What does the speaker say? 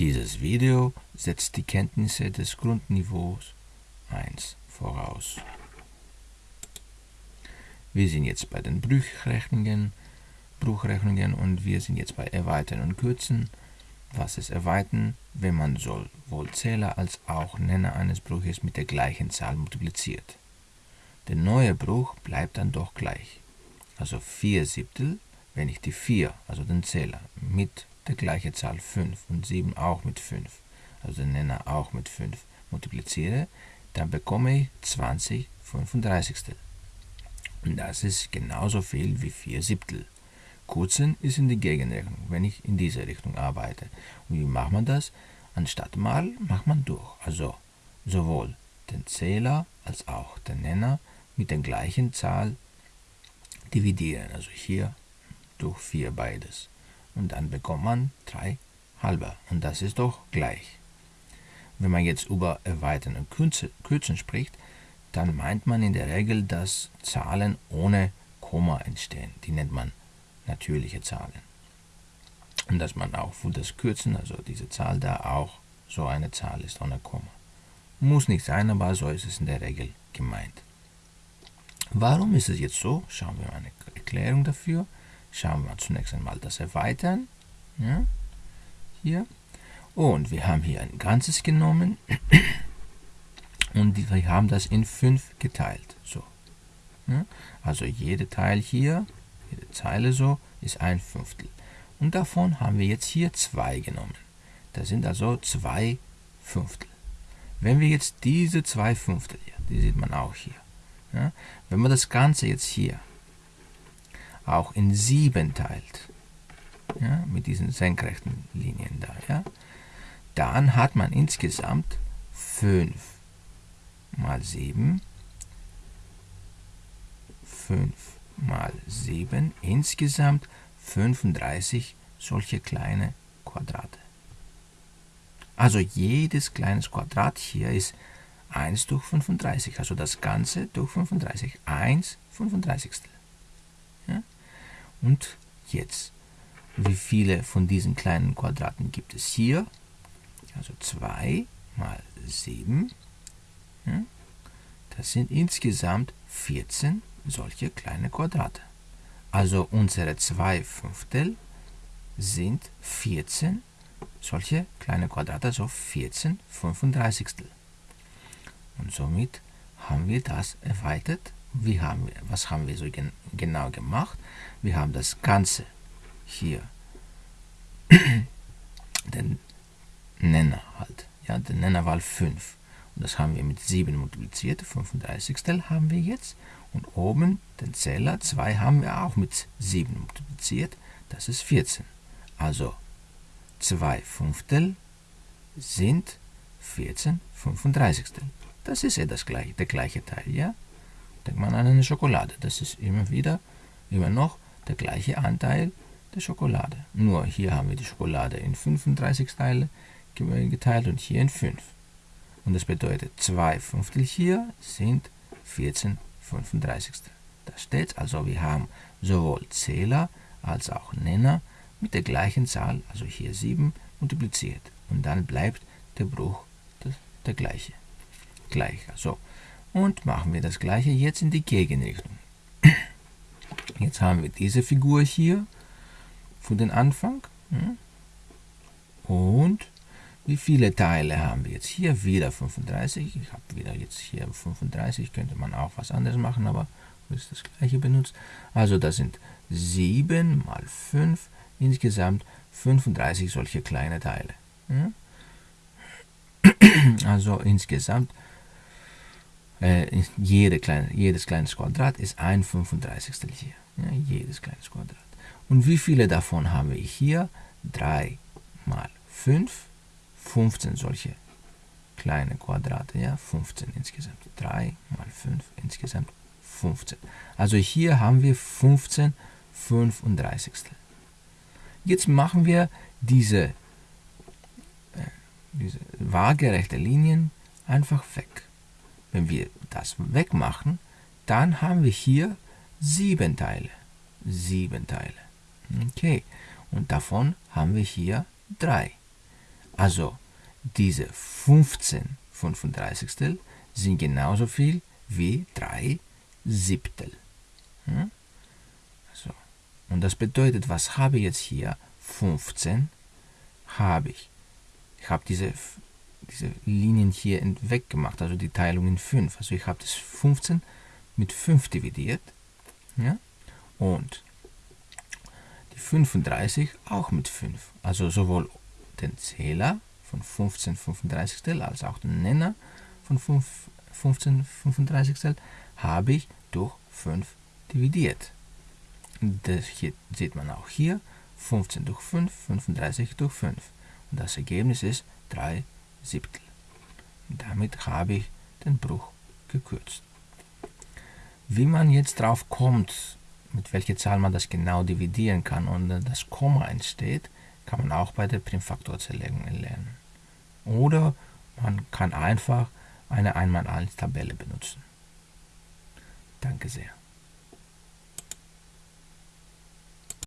Dieses Video setzt die Kenntnisse des Grundniveaus 1 voraus. Wir sind jetzt bei den Bruchrechnungen, Bruchrechnungen und wir sind jetzt bei Erweitern und Kürzen. Was ist Erweitern? Wenn man sowohl Zähler als auch Nenner eines Bruches mit der gleichen Zahl multipliziert. Der neue Bruch bleibt dann doch gleich. Also 4 Siebtel, wenn ich die 4, also den Zähler, mit der gleichen Zahl 5 und 7 auch mit 5, also den Nenner auch mit 5, multipliziere, dann bekomme ich 20 35. Und das ist genauso viel wie 4 Siebtel. Kurzen ist in die Gegenrechnung, wenn ich in diese Richtung arbeite. Und wie macht man das? Anstatt mal macht man durch. Also sowohl den Zähler als auch den Nenner mit der gleichen Zahl dividieren. Also hier durch 4 beides. Und dann bekommt man 3 halber. Und das ist doch gleich. Wenn man jetzt über Erweitern und Kürzen spricht, dann meint man in der Regel, dass Zahlen ohne Komma entstehen. Die nennt man natürliche Zahlen. Und dass man auch für das Kürzen, also diese Zahl da auch so eine Zahl ist ohne Komma. Muss nicht sein, aber so ist es in der Regel gemeint. Warum ist es jetzt so? Schauen wir mal eine Erklärung dafür. Schauen wir zunächst einmal das Erweitern. Ja, hier. Und wir haben hier ein Ganzes genommen und wir haben das in 5 geteilt. So. Ja, also jede Teil hier, jede Zeile so, ist ein Fünftel. Und davon haben wir jetzt hier 2 genommen. Das sind also 2 Fünftel. Wenn wir jetzt diese 2 Fünftel hier, die sieht man auch hier, ja, wenn man das Ganze jetzt hier auch in 7 teilt, ja, mit diesen senkrechten Linien da, ja, dann hat man insgesamt 5 mal 7, 5 mal 7, insgesamt 35 solche kleine Quadrate. Also jedes kleines Quadrat hier ist 1 durch 35, also das Ganze durch 35, 1 35. Und jetzt, wie viele von diesen kleinen Quadraten gibt es hier? Also 2 mal 7, ja? das sind insgesamt 14 solche kleine Quadrate. Also unsere 2 Fünftel sind 14 solche kleine Quadrate, also 14 35. Und somit haben wir das erweitert. Wie haben wir, was haben wir so gen genau gemacht? Wir haben das Ganze hier, den Nenner halt, ja, den Nenner war 5. Und das haben wir mit 7 multipliziert, 35 haben wir jetzt. Und oben den Zähler 2 haben wir auch mit 7 multipliziert, das ist 14. Also 2 Fünftel sind 14 35. Das ist ja das gleiche, der gleiche Teil, ja? Denkt man an eine Schokolade. Das ist immer wieder, immer noch der gleiche Anteil der Schokolade. Nur hier haben wir die Schokolade in 35 Teile geteilt und hier in 5. Und das bedeutet 2 Fünftel hier sind 14 35. Das steht also, wir haben sowohl Zähler als auch Nenner mit der gleichen Zahl, also hier 7, multipliziert. Und dann bleibt der Bruch der gleiche gleich. So. Und machen wir das gleiche jetzt in die Gegenrichtung. Jetzt haben wir diese Figur hier für den Anfang. Und wie viele Teile haben wir jetzt hier? Wieder 35. Ich habe wieder jetzt hier 35. Könnte man auch was anderes machen, aber ist das gleiche benutzt. Also das sind 7 mal 5, insgesamt 35 solche kleine Teile. Also insgesamt äh, jede kleine, jedes kleines Quadrat ist ein 35. hier. Ja, jedes kleines Quadrat. Und wie viele davon haben wir hier? 3 mal 5, 15 solche kleine Quadrate, ja, 15 insgesamt. 3 mal 5, insgesamt 15. Also hier haben wir 15 35. Jetzt machen wir diese, äh, diese waagerechte Linien einfach weg. Wenn wir das wegmachen, dann haben wir hier sieben Teile. Sieben Teile. Okay. Und davon haben wir hier drei. Also diese 15 35 sind genauso viel wie 3 Siebtel. Hm? So. Und das bedeutet, was habe ich jetzt hier? 15 habe ich. Ich habe diese, diese Linien hier weggemacht, also die Teilung in 5. Also ich habe das 15 mit 5 dividiert. Ja? Und die 35 auch mit 5. Also sowohl den Zähler von 15 35 als auch den Nenner von 5, 15 35 habe ich durch 5 dividiert. Das hier sieht man auch hier. 15 durch 5, 35 durch 5. Und das Ergebnis ist 3 Siebtel. Damit habe ich den Bruch gekürzt. Wie man jetzt drauf kommt, mit welcher Zahl man das genau dividieren kann und das Komma entsteht, kann man auch bei der Primfaktorzerlegung lernen. Oder man kann einfach eine 1x1 Tabelle benutzen. Danke sehr.